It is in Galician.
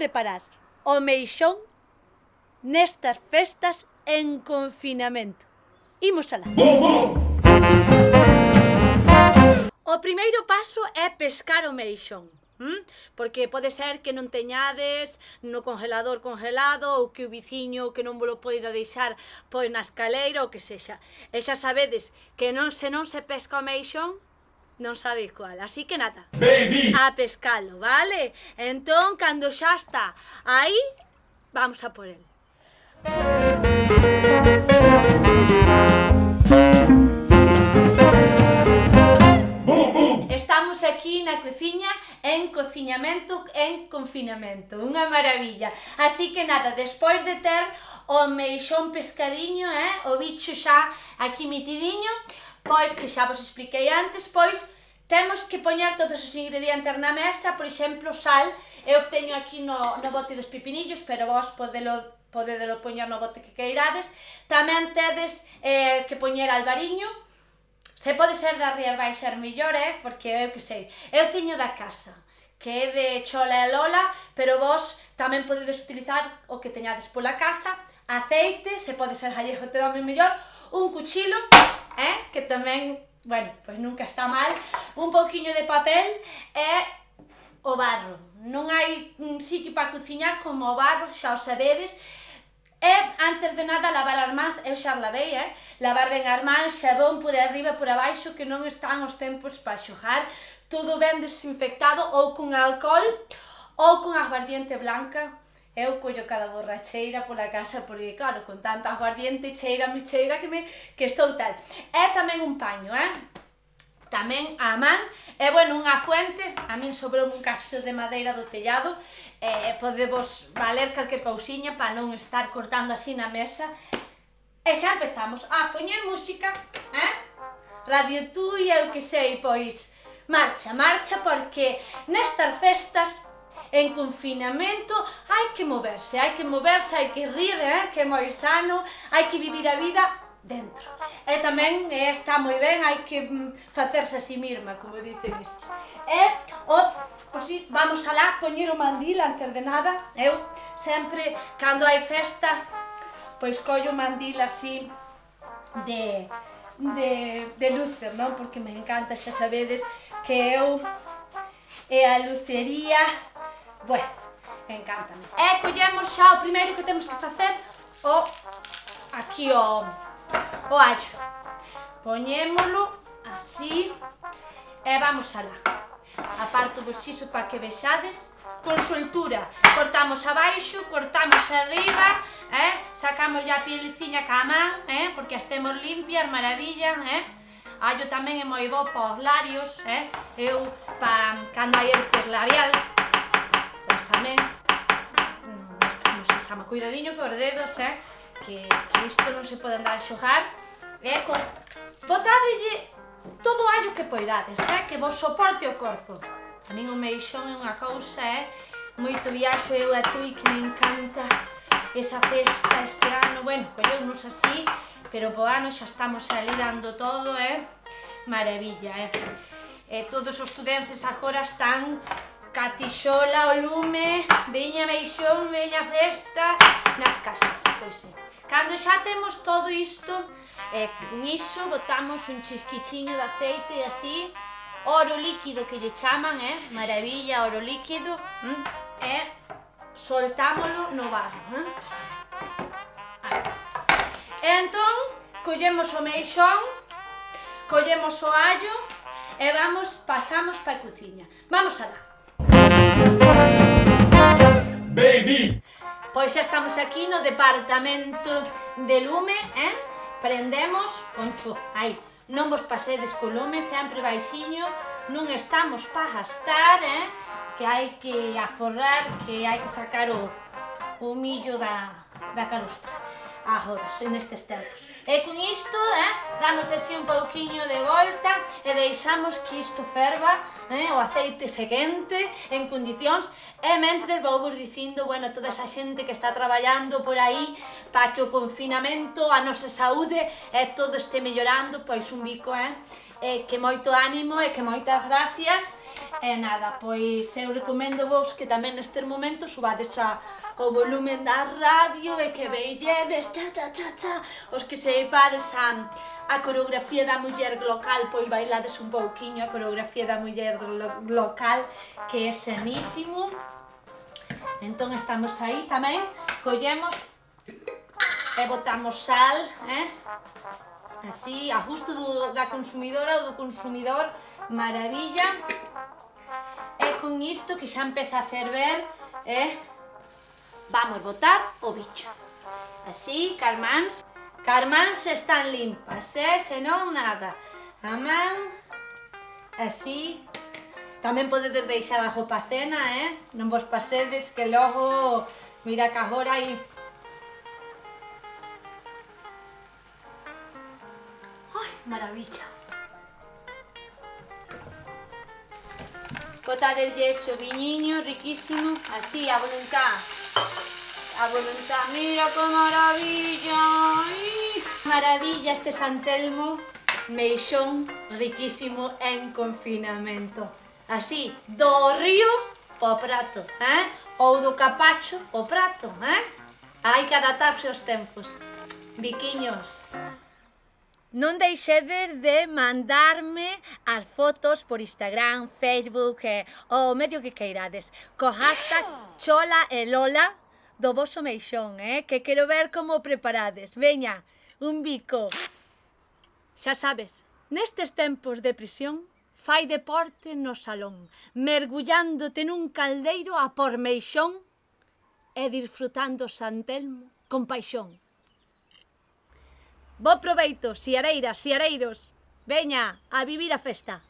preparar o meixón nestas festas en confinamento. Imos alá. O primeiro paso é pescar o meixón. ¿Mm? Porque pode ser que non teñades no congelador congelado ou que o viciño que non vos poida deixar pois na escaleira ou que sexa. E xa sabedes que non se non se pesca o meixón, non sabéis cual. Así que nada, Baby. a pescalo, vale? Entón, cando xa está aí, vamos a por el. Estamos aquí na cociña en cociñamento en confinamento. Unha maravilla. Así que nada, despois de ter o meixón pescadiño, eh, o bicho xa aquí metidiño, pois que xa vos expliquei antes, pois temos que poñer todos os ingredientes na mesa, por exemplo, sal, eu teño aquí no, no bote dos pepinillos, pero vos podelo podedelo poñer no bote que queirades. Tamén tedes eh, que poñer albariño, Se pode ser das Rías Baixas millores, eh, porque eu que sei, eu tiño da casa, que é de chola e lola, pero vos tamén podedes utilizar o que teñades pola casa, aceite, se pode ser gallego tamén mellor, un cuchilo, eh, que tamén, bueno, pois nunca está mal, un pouquiño de papel e o barro. Non hai un sitio para cociñar como o barro, xa o sabedes, E antes de nada lavar as mans, eu xa lavei, eh? Lavar ben as mans, xabón por arriba e por abaixo que non están os tempos para xojar, todo ben desinfectado ou con alcohol ou con aguardiente blanca. Eu collo cada borracheira pola casa porque, claro, con tanta aguardiente cheira, me cheira que, me, que estou tal. É tamén un paño, eh? tamén a man. E, bueno, unha fuente, a min sobrou un cacho de madeira do tellado, e podemos valer calquer cousiña para non estar cortando así na mesa. E xa empezamos a poñer música, eh? Radio tú e eu que sei, pois, marcha, marcha, porque nestas festas en confinamento hai que moverse, hai que moverse, hai que rir, eh? que é moi sano, hai que vivir a vida dentro. E tamén está moi ben, hai que mm, facerse a si mirma, como dicen isto. E o, pois, si, vamos alá, poñer o mandil antes de nada. Eu sempre, cando hai festa, pois collo o mandil así de, de, de luces, non? Porque me encanta, xa sabedes, que eu e a lucería, bueno, encántame. E collemos xa o primeiro que temos que facer, o aquí o o acho. Poñémolo así e vamos alá. Aparto vos iso para que vexades con soltura. Cortamos abaixo, cortamos arriba, eh? sacamos ya a pieleciña ca man, eh? porque as temos limpias, maravilla, eh? Allo tamén é moi bo para os labios, eh? eu pa, cando hai herpes labial, pois tamén, mm, isto como se chama, cuidadiño os dedos, eh? que, que isto non se pode andar a xogar e eh, con... botadelle todo o allo que poidades, eh, que vos soporte o corpo. A min o meixón é unha cousa, é eh, moito viaxo eu a tui que me encanta esa festa este ano, bueno, colleunos así, pero po ano xa estamos ali dando todo, eh? Maravilla, eh? E todos os estudantes agora están catixola o lume, veña meixón, veña festa, nas casas, pois é. Cando xa temos todo isto, eh, con iso botamos un chisquichiño de aceite e así, oro líquido que lle chaman, eh? maravilla, oro líquido, mm? e soltámolo no barro. Eh? Mm. Así. E entón, collemos o meixón, collemos o allo, e vamos, pasamos pa cociña. Vamos alá. Música Pois xa estamos aquí no departamento de lume, eh? Prendemos con aí, non vos pasedes co lume, sempre baixiño, non estamos pa gastar, eh? Que hai que aforrar, que hai que sacar o, o millo da, da calustra agora, nestes tempos. E con isto, eh, damos así un pouquiño de volta e deixamos que isto ferva, eh, o aceite se quente, en condicións, e mentre vou vos dicindo, bueno, toda esa xente que está traballando por aí para que o confinamento, a nosa saúde, eh, todo este mellorando, pois un bico, eh, eh, que moito ánimo e que moitas gracias, E nada, pois eu recomendo vos que tamén neste momento subades a, o volumen da radio e que veilledes cha cha cha cha os que seipades a, a coreografía da muller local, pois bailades un pouquiño a coreografía da muller local que é senísimo. Entón estamos aí tamén, collemos e botamos sal, eh? así, a gusto do, da consumidora ou do consumidor, maravilla. E con isto que xa empeza a ferver, eh, vamos botar o bicho. Así, carmáns, carmáns están limpas, eh, senón nada. A man, así, Tamén podedes deixar a roupa cena, eh? Non vos pasedes que logo, mira que agora hai maravilla. Botarlle yeso viñiño riquísimo, así, a voluntad. A voluntad, mira que maravilla. Ai. Maravilla este Santelmo, meixón riquísimo en confinamento. Así, do río po prato, eh? Ou do capacho po prato, eh? Hai que adaptarse aos tempos. Biquiños. Non deixedes de mandarme as fotos por Instagram, Facebook eh, ou o medio que queirades. Co hashtag Chola e Lola do vosso meixón, eh? que quero ver como preparades. Veña, un bico. Xa sabes, nestes tempos de prisión, fai deporte no salón, mergullándote nun caldeiro a por meixón e disfrutando San Telmo con paixón. Bo proveito, siareiras, siareiros. Veña, a vivir a festa.